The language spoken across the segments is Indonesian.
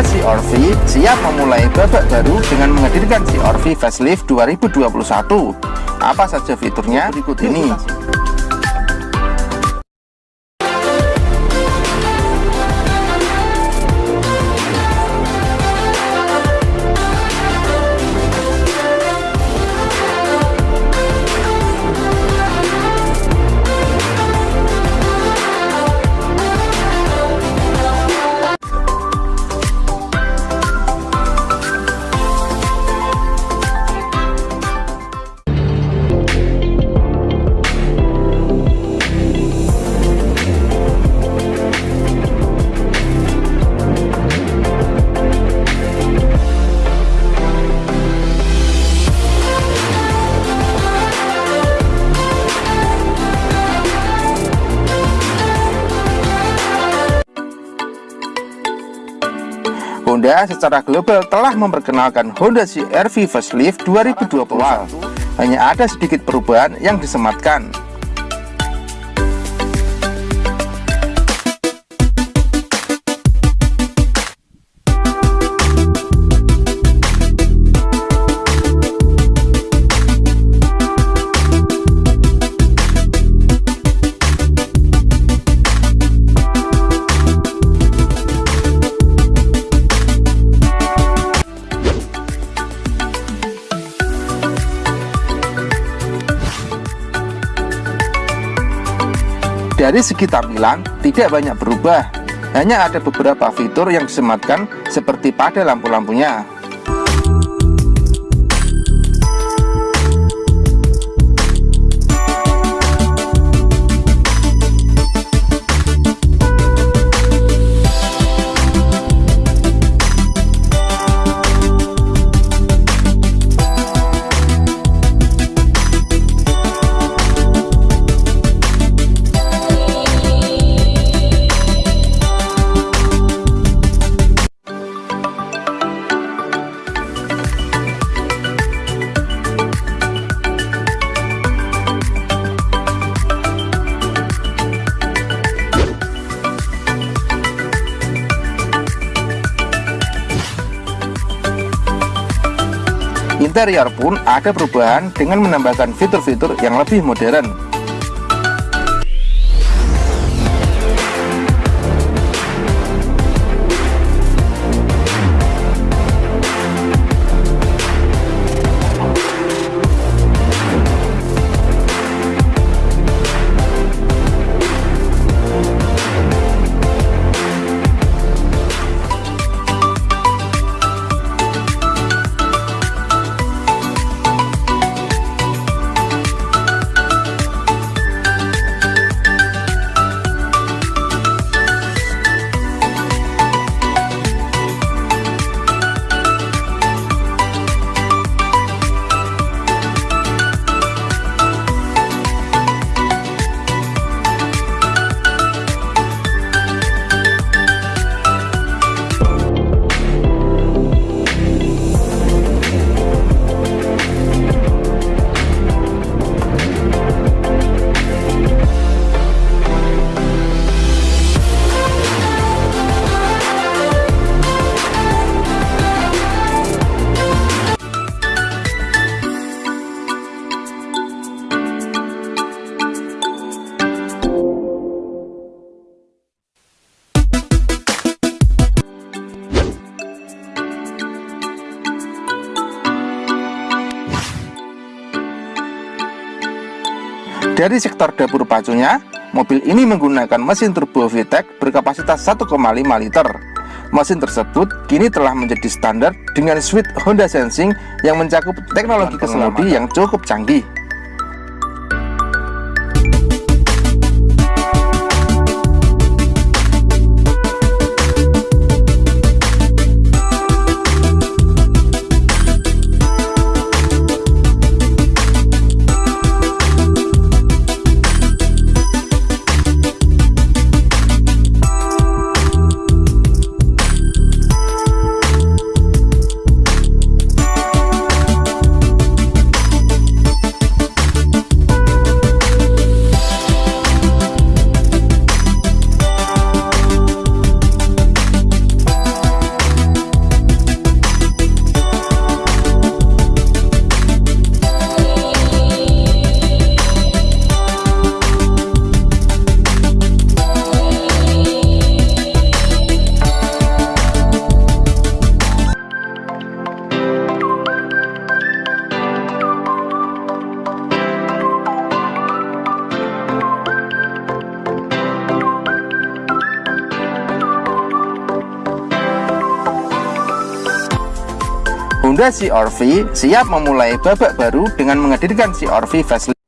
Honda CR-V siap memulai babak baru dengan menghadirkan CR-V Facelift 2021. Apa saja fiturnya berikut ini. Honda secara global telah memperkenalkan Honda CR-V Facelift 2021. Hanya ada sedikit perubahan yang disematkan. Dari segi tampilan, tidak banyak berubah. Hanya ada beberapa fitur yang disematkan seperti pada lampu-lampunya. Interior pun ada perubahan dengan menambahkan fitur-fitur yang lebih modern. Dari sektor dapur pacunya, mobil ini menggunakan mesin turbo VTEC berkapasitas 1,5 liter. Mesin tersebut kini telah menjadi standar dengan suite Honda Sensing yang mencakup teknologi keselamatan yang cukup canggih. Honda CR-V siap memulai babak baru dengan menghadirkan CR-V facelift.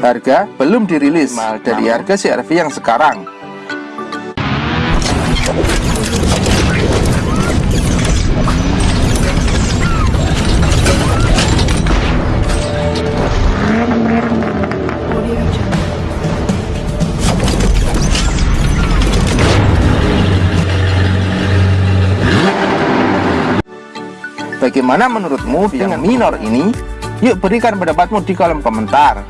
Harga belum dirilis mal dari harga CR-V yang sekarang. Bagaimana menurutmu dengan minor ini? Yuk berikan pendapatmu di kolom komentar.